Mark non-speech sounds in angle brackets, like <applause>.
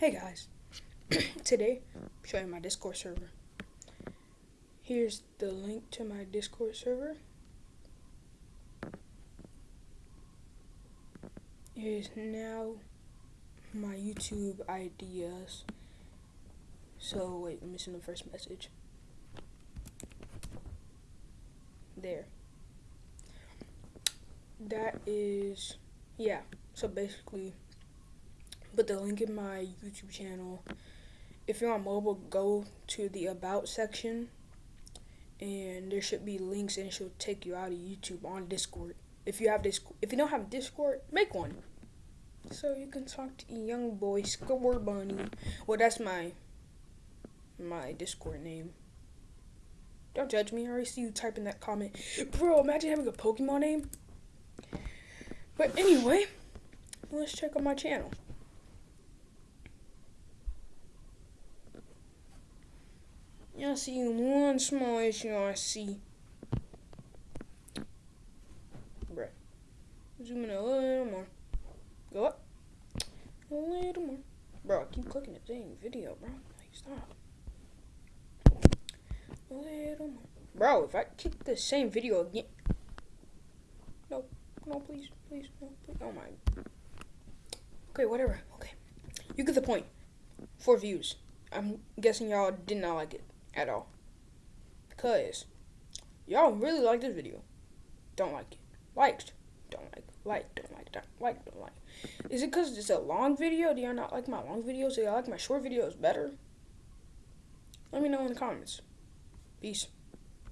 Hey guys, <clears throat> today I'm showing my Discord server. Here's the link to my Discord server. Here's now my YouTube ideas. So wait, I'm missing the first message. There. That is yeah. So basically put the link in my YouTube channel. If you're on mobile, go to the About section, and there should be links, and it should take you out of YouTube on Discord. If you have this, if you don't have Discord, make one, so you can talk to young boy Scorbunny. Well, that's my my Discord name. Don't judge me. I already see you typing that comment, bro. Imagine having a Pokemon name. But anyway, let's check out my channel. I see one small issue I see. Bruh. Zoom in a little more. Go up. A little more. Bro, I keep clicking the same video, bro. Like, stop. A little more. Bro, if I kick the same video again. No, no, please, please, no, please. Oh my. Okay, whatever. Okay. You get the point. Four views. I'm guessing y'all did not like it at all. Because y'all really like this video. Don't like it. Liked. Don't like. Like. Don't like. Don't like. Don't like. Is it because it's a long video? Do y'all not like my long videos? Do y'all like my short videos better? Let me know in the comments. Peace.